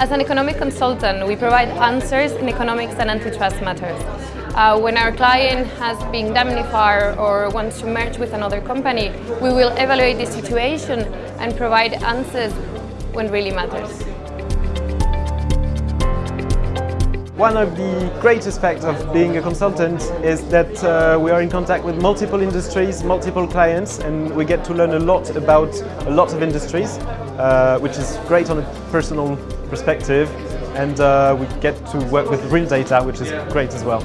As an economic consultant, we provide answers in economics and antitrust matters. Uh, when our client has been indemnified or wants to merge with another company, we will evaluate the situation and provide answers when really matters. One of the great aspects of being a consultant is that uh, we are in contact with multiple industries, multiple clients, and we get to learn a lot about a lot of industries, uh, which is great on a personal perspective, and uh, we get to work with real data, which is great as well.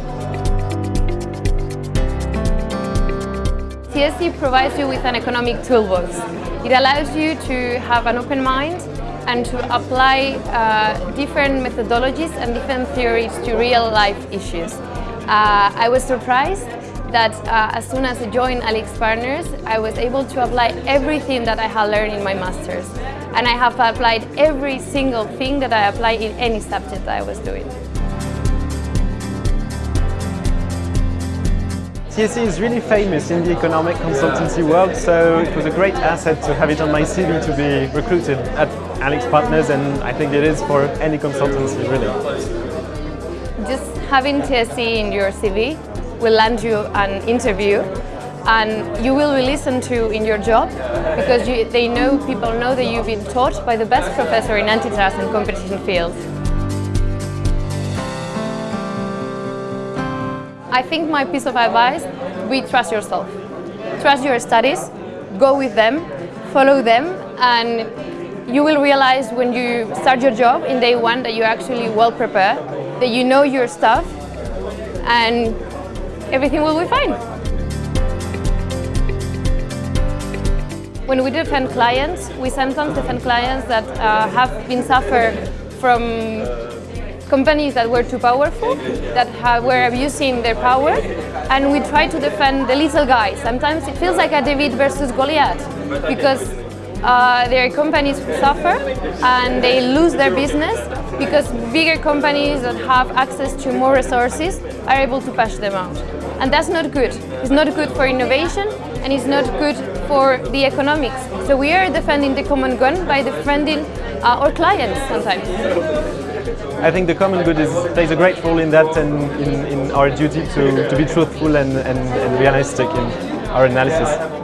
TSE provides you with an economic toolbox. It allows you to have an open mind and to apply uh, different methodologies and different theories to real life issues. Uh, I was surprised that uh, as soon as I joined AlixPartners, I was able to apply everything that I had learned in my master's. And I have applied every single thing that I apply in any subject that I was doing. TSE is really famous in the economic consultancy world, so it was a great asset to have it on my CV to be recruited at AlixPartners, and I think it is for any consultancy, really. Just having TSE in your CV will land you an interview and you will be listened to in your job because you, they know, people know that you've been taught by the best professor in antitrust and competition fields. I think my piece of advice, be trust yourself. Trust your studies, go with them, follow them, and you will realize when you start your job in day one that you're actually well prepared, that you know your stuff, and everything will be fine. When we defend clients, we sometimes defend clients that uh, have been suffered from companies that were too powerful, that have, were abusing their power, and we try to defend the little guy. Sometimes it feels like a David versus Goliath, because uh, their companies suffer and they lose their business because bigger companies that have access to more resources are able to push them out. And that's not good. It's not good for innovation and it's not good for the economics. So we are defending the common good by defending uh, our clients sometimes. I think the common good is, plays a great role in that and in, in our duty to, to be truthful and, and, and realistic in our analysis.